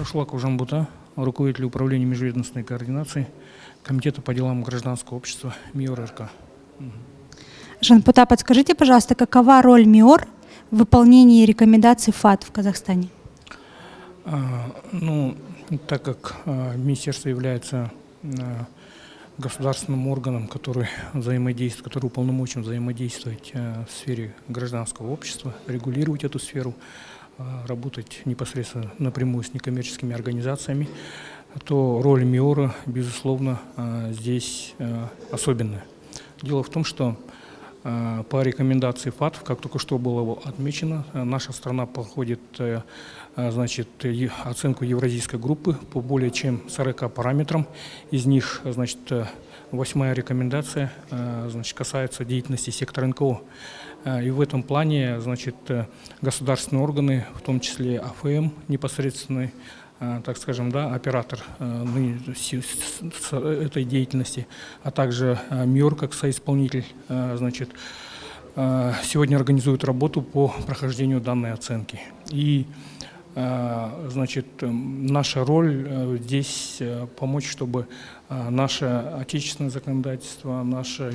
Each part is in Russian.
Рашлак Ужанбута, руководитель управления межведомственной координации Комитета по делам гражданского общества МИОР РК. Жанпута, подскажите, пожалуйста, какова роль МИОР в выполнении рекомендаций ФАТ в Казахстане? А, ну, так как а, министерство является а, государственным органом, который взаимодействует, который уполномочен взаимодействовать а, в сфере гражданского общества, регулировать эту сферу, работать непосредственно напрямую с некоммерческими организациями, то роль МИОРа, безусловно, а, здесь а, особенная. Дело в том, что а, по рекомендации ФАТФ, как только что было отмечено, а, наша страна проходит э, значит, оценку евразийской группы по более чем 40 параметрам. Из них значит, э, восьмая рекомендация э, значит, касается деятельности сектора НКО. И в этом плане значит, э, государственные органы, в том числе АФМ непосредственный, а, так скажем, да, оператор с- этой деятельности, а также а, МИОР как соисполнитель, значит, сегодня организует работу по прохождению данной оценки. И значит, эм, наша роль э, здесь э, помочь, чтобы наше отечественное законодательство, наше а,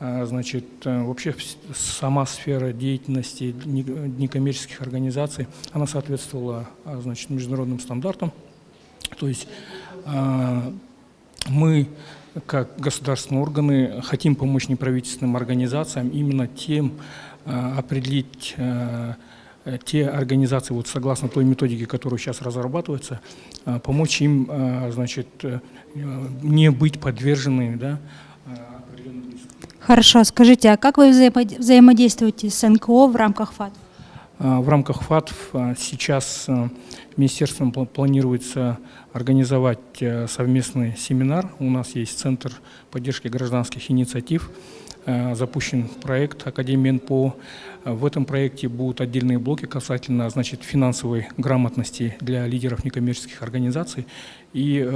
значит, э, вообще сама сфера деятельности не- некоммерческих организаций, она соответствовала а, значит, международным стандартам. То есть а, мы, как государственные органы, хотим помочь неправительственным организациям именно тем а, определить а, те организации, вот согласно той методике, которая сейчас разрабатывается, а, помочь им, а, значит, э, не быть подверженными, да, а. Хорошо, скажите, а как вы взаимо- взаимодействуете с НКО в рамках ФАТ? А, В рамках ФАТФ а, сейчас а, министерством пла- планируется организовать совместный семинар. У нас есть Центр поддержки гражданских инициатив. Запущен проект Академии НПО. В этом проекте будут отдельные блоки касательно значит, финансовой грамотности для лидеров некоммерческих организаций. И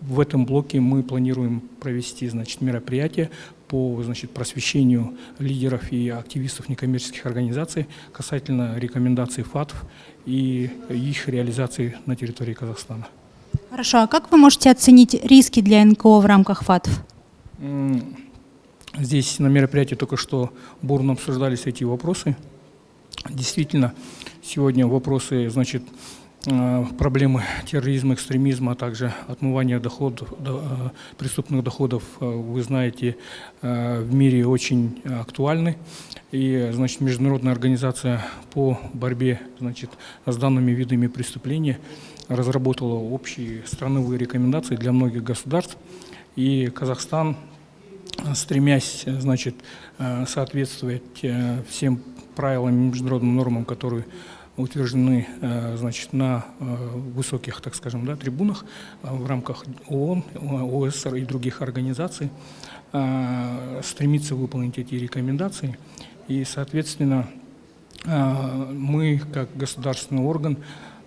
в этом блоке мы планируем провести значит, мероприятие по значит, просвещению лидеров и активистов некоммерческих организаций касательно рекомендаций ФАТФ и их реализации на территории Казахстана. Хорошо, а как вы можете оценить риски для НКО в рамках ФАТ? М, Здесь на мероприятии только что бурно обсуждались эти вопросы. Действительно, сегодня вопросы, значит, проблемы терроризма, экстремизма, а также отмывания доходов, до- э, преступных доходов, э, вы знаете, э, в мире очень актуальны. И, значит, Международная организация по борьбе, значит, с данными видами преступления разработала общие страновые рекомендации для многих государств. И Казахстан стремясь, э, значит, э, соответствовать э, всем правилам и международным нормам, которые утверждены, э, значит, на э, высоких, так скажем, да, трибунах э, в рамках ООН, ОСР и других организаций, стремиться выполнить эти рекомендации. И, соответственно, мы, как государственный орган,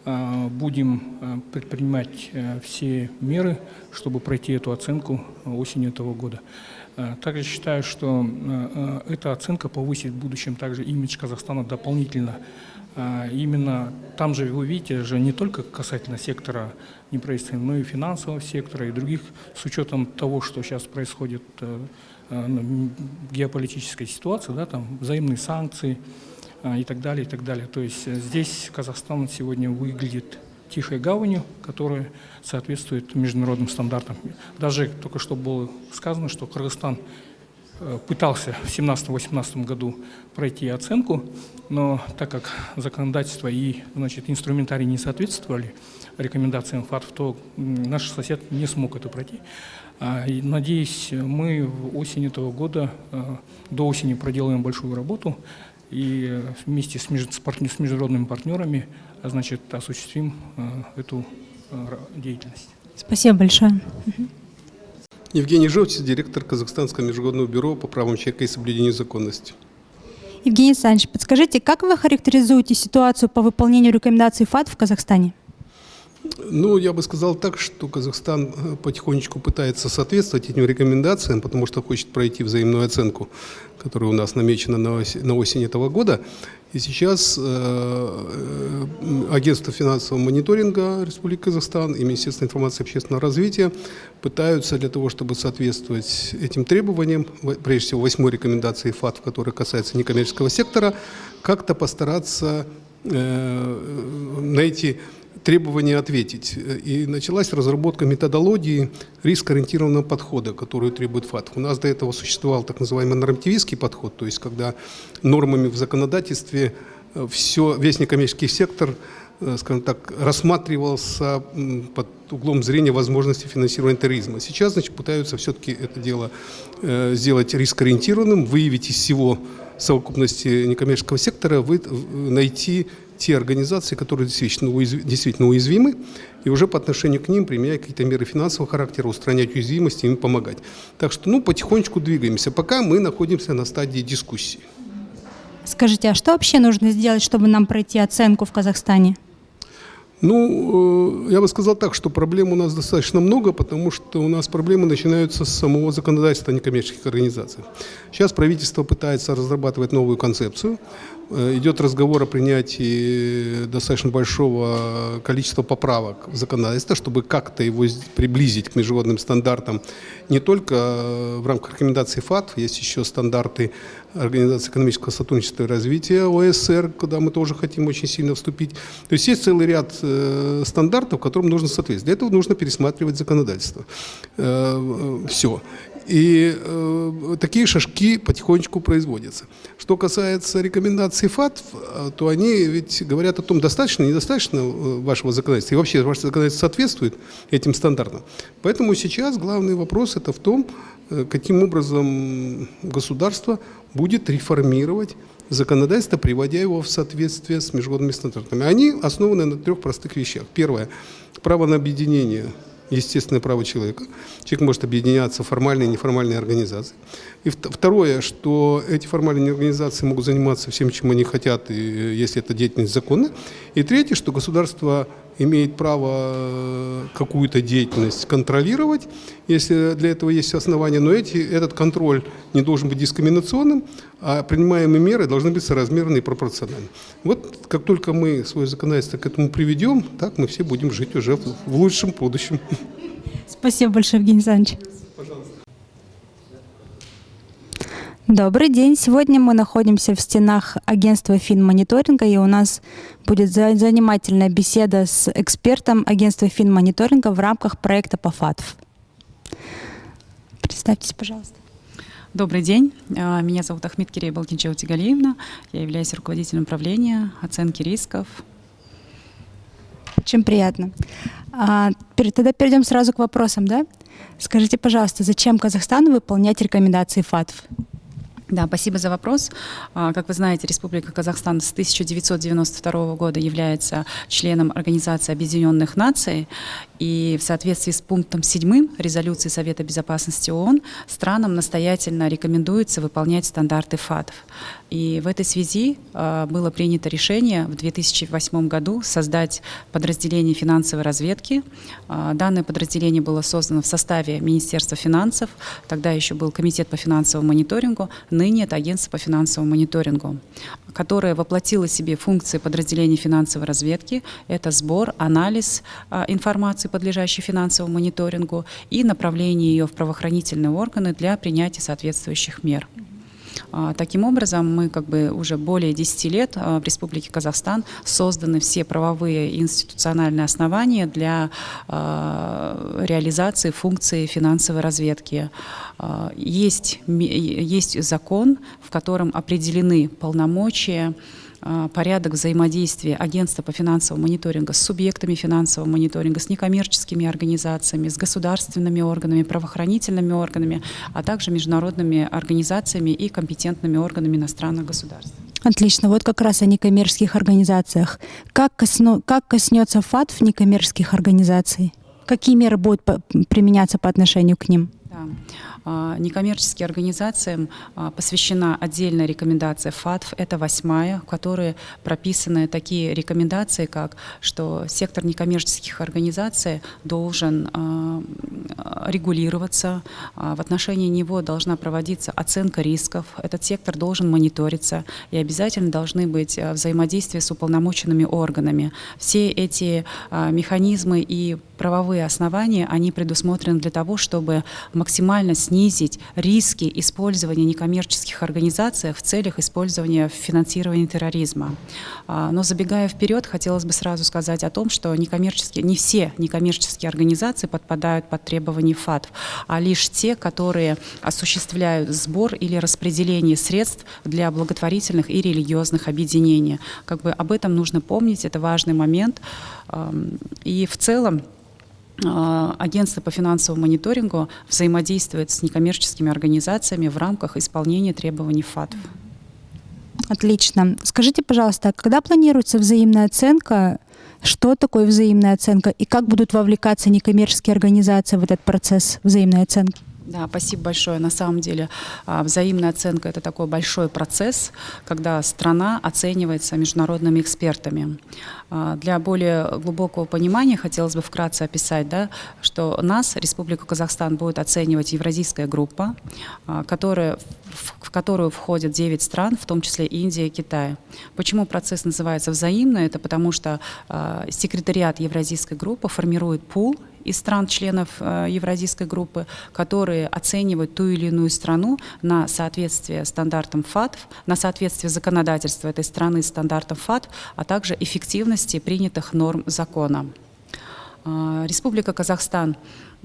будем предпринимать все меры, чтобы пройти эту оценку осенью этого года. Э, Также считаю, что э, э, эта оценка повысит в будущем также имидж Казахстана дополнительно. Именно там же вы видите, же не только касательно сектора неправительственного, но и финансового сектора и других, с учетом того, что сейчас происходит ну, м, геополитической ситуации, да, там взаимные санкции, и так далее, и так далее. То есть здесь Казахстан сегодня выглядит тихой гаванью, которая соответствует международным стандартам. Даже только что было сказано, что Кыргызстан э, пытался в 2017-2018 году пройти оценку, но так как законодательство и значит, инструментарий не соответствовали рекомендациям ФАТФ, то наш сосед не смог это пройти. А, Надеюсь, мы в осень этого года, э, до осени проделаем большую работу и вместе с, с международными партнерами а, значит, осуществим э, эту э, деятельность. Спасибо большое. Евгений Жовтис, директор Казахстанского международного бюро по правам человека и соблюдению законности. Евгений Александрович, подскажите, как вы характеризуете ситуацию по выполнению рекомендаций ФАТ в Казахстане? Ну, я бы сказал так, что Казахстан э, потихонечку пытается соответствовать этим рекомендациям, потому что хочет пройти взаимную оценку, которая у нас намечена на ос- на осень этого года. И сейчас э, э, Агентство финансового мониторинга Республики Казахстан и Министерство информации и общественного развития пытаются для того, чтобы соответствовать этим требованиям, прежде всего восьмой рекомендации ФАТ, которая касается некоммерческого сектора, как-то постараться э, на эти требования ответить. И началась разработка методологии риск-ориентированного подхода, которую требует ФАТ. У нас до этого существовал так называемый нормативистский подход, то есть когда нормами в законодательстве все, весь некоммерческий сектор э, скажем так, рассматривался под углом зрения возможности финансирования терроризма. Сейчас, значит, пытаются все-таки это дело э, сделать рискоориентированным, выявить из всего совокупности некоммерческого сектора, найти те организации, которые действительно, уязв- действительно уязвимы, и уже по отношению к ним применять какие-то меры финансового характера, устранять уязвимости, им помогать. Так что, ну, потихонечку двигаемся. Пока мы находимся на стадии дискуссии. Скажите, а что вообще нужно сделать, чтобы нам пройти оценку в Казахстане? Ну, э, я бы сказал так, что проблем у нас достаточно много, потому что у нас проблемы начинаются с самого законодательства о некоммерческих организаций. Сейчас правительство пытается разрабатывать новую концепцию. Э, Идет разговор о принятии достаточно большого количества поправок в законодательство, чтобы как-то его приблизить к международным стандартам не только э, в рамках рекомендаций ФАТ, есть еще стандарты Организации экономического сотрудничества и развития ОСР, куда мы тоже хотим очень сильно вступить. То есть есть целый ряд э, стандартов, которым нужно соответствовать. Для этого нужно пересматривать законодательство. все. И э, такие шажки потихонечку производятся. Что касается рекомендаций ФАТ, э, то они ведь говорят о том, достаточно, недостаточно э, вашего законодательства, и вообще ваше законодательство соответствует этим стандартам. Поэтому сейчас главный вопрос это в том, э, каким образом государство будет реформировать законодательство, приводя его в соответствие с международными стандартами. Они основаны на трех простых вещах. Первое – право на объединение естественное право человека. Человек может объединяться в формальные и неформальные организации. И вт- второе, что эти формальные организации могут заниматься всем, чем они хотят, э, если эта деятельность законна. И третье, что государство имеет право э, какую-то деятельность контролировать, если для этого есть основания, но эти, этот контроль не должен быть дискриминационным, а принимаемые меры должны быть соразмерны и пропорциональны. Вот как только мы свое законодательство к этому приведем, так мы все будем жить уже в, лучшем будущем. Спасибо большое, Евгений Александрович. Добрый день. Сегодня мы находимся в стенах агентства финмониторинга, и у нас будет за- занимательная беседа с экспертом агентства финмониторинга в рамках проекта по ФАТФ. Представьтесь, пожалуйста. Добрый день. А, Меня зовут Ахмед Кирея Балкинчева Тигалиевна. Я являюсь руководителем управления оценки рисков. Очень приятно. А, тогда перейдем сразу к вопросам, да? Скажите, пожалуйста, зачем Казахстану выполнять рекомендации ФАТФ? Да, спасибо за вопрос. А, Как вы знаете, Республика Казахстан с 1992 года является членом Организации Объединенных Наций, и в соответствии с пунктом 7 резолюции Совета Безопасности ООН странам настоятельно рекомендуется выполнять стандарты ФАТФ. И в этой связи а, было принято решение в 2008 году создать подразделение финансовой разведки. А, Данное подразделение было создано в составе Министерства финансов, тогда еще был Комитет по финансовому мониторингу, ныне это Агентство по финансовому мониторингу, которое воплотило в себе функции подразделения финансовой разведки. Это сбор, анализ а, информации, подлежащей финансовому мониторингу, и направление ее в правоохранительные органы для принятия соответствующих мер. А, Таким образом, мы как бы уже более 10 лет а, в Республике Казахстан созданы все правовые и институциональные основания для а, реализации функции финансовой разведки. Есть, есть закон, в котором определены полномочия, порядок взаимодействия агентства по финансовому мониторингу с субъектами финансового мониторинга, с некоммерческими организациями, с государственными органами, правоохранительными органами, а также международными организациями и компетентными органами иностранных государств. Отлично. Вот как раз о некоммерческих организациях. Как, косно- как коснется ФАТФ некоммерческих организаций? Какие меры будут применяться по отношению к ним? Да. А, Некоммерческим организациям а, посвящена отдельная рекомендация ФАТФ, это восьмая, в которой прописаны такие рекомендации, как что сектор некоммерческих организаций должен а, регулироваться, в отношении него должна проводиться оценка рисков, этот сектор должен мониториться и обязательно должны быть взаимодействия с уполномоченными органами. Все эти механизмы и правовые основания, они предусмотрены для того, чтобы максимально снизить риски использования некоммерческих организаций в целях использования в финансировании терроризма. А, Но забегая вперед, хотелось бы сразу сказать о том, что некоммерческие, не все некоммерческие организации подпадают под требования ФАТФ, а лишь те, которые осуществляют сбор или распределение средств для благотворительных и религиозных объединений. Как бы об этом нужно помнить, это важный момент. И в целом Агентство по финансовому мониторингу взаимодействует с некоммерческими организациями в рамках исполнения требований ФАТФ. Отлично. Скажите, пожалуйста, а когда планируется взаимная оценка? Что такое взаимная оценка и как будут вовлекаться некоммерческие организации в этот процесс взаимной оценки? Да, спасибо большое. На самом деле а, взаимная оценка – это такой большой процесс, когда страна оценивается международными экспертами. А, Для более глубокого понимания хотелось бы вкратце описать, да, что нас, Республику Казахстан, будет оценивать Евразийская группа, а, которая, в которую входят 9 стран, в том числе Индия и Китай. Почему процесс называется взаимный? Это потому что секретариат Евразийской группы формирует пул из стран-членов э, Евразийской группы, которые оценивают ту или иную страну на соответствие стандартам ФАТФ, на соответствие законодательства этой страны стандартам ФАТФ, а также эффективности принятых норм закона. А, Республика Казахстан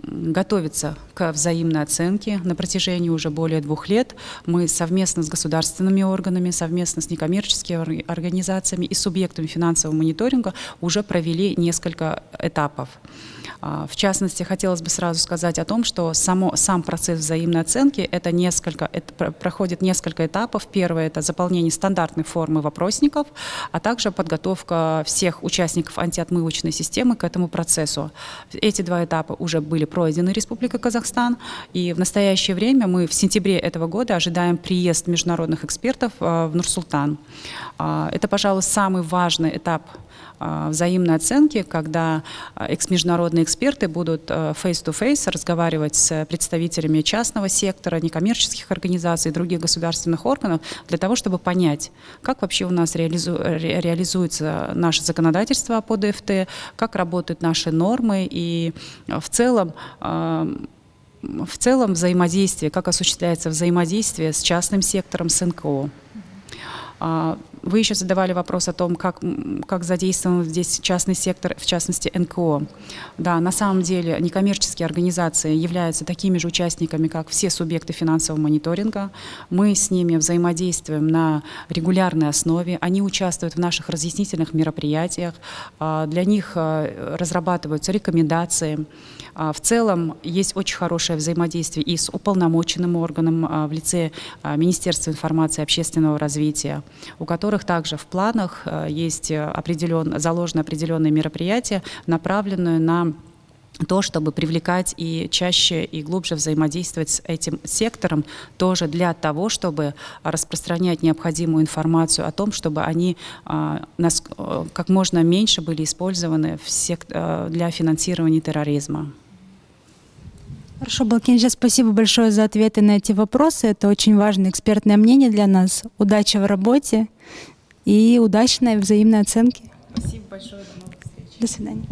готовится к взаимной оценке на протяжении уже более двух лет. Мы совместно с государственными органами, совместно с некоммерческими ор- организациями и субъектами финансового мониторинга уже провели несколько этапов. А, В частности, хотелось бы сразу сказать о том, что само, сам процесс взаимной оценки это несколько, это про- проходит несколько этапов. Первое – это заполнение стандартной формы вопросников, а также подготовка всех участников антиотмывочной системы к этому процессу. Эти два этапа уже были пройдены Республикой Казахстан, и в настоящее время мы в сентябре этого года ожидаем приезд международных экспертов а, в Нур-Султан. А, Это, пожалуй, самый важный этап взаимной оценки, когда а, экс-международные эксперты будут а, face-to-face разговаривать с представителями частного сектора, некоммерческих организаций, других государственных органов для того, чтобы понять, как вообще у нас реализу- ре- реализуется наше законодательство по ДФТ, как работают наши нормы и а, в целом а, в целом взаимодействие, как осуществляется взаимодействие с частным сектором, с НКО. Вы еще задавали вопрос о том, как, как задействован здесь частный сектор, в частности НКО. Да, на самом деле некоммерческие организации являются такими же участниками, как все субъекты финансового мониторинга. Мы с ними взаимодействуем на регулярной основе. Они участвуют в наших разъяснительных мероприятиях. А, Для них а, разрабатываются рекомендации. А, В целом есть очень хорошее взаимодействие и с уполномоченным органом в лице Министерства информации и общественного развития, у которых также в планах а, есть определен, заложены определенные мероприятия, направленные на то, чтобы привлекать и чаще и глубже взаимодействовать с этим сектором, тоже для того, чтобы распространять необходимую информацию о том, чтобы они а, нас, э, как можно меньше были использованы э, для финансирования терроризма. Хорошо, Балкинджа, спасибо большое за ответы на эти вопросы. Это очень важное экспертное мнение для нас. Удачи в работе и удачной взаимной оценки. Спасибо большое, до новых встреч. До свидания.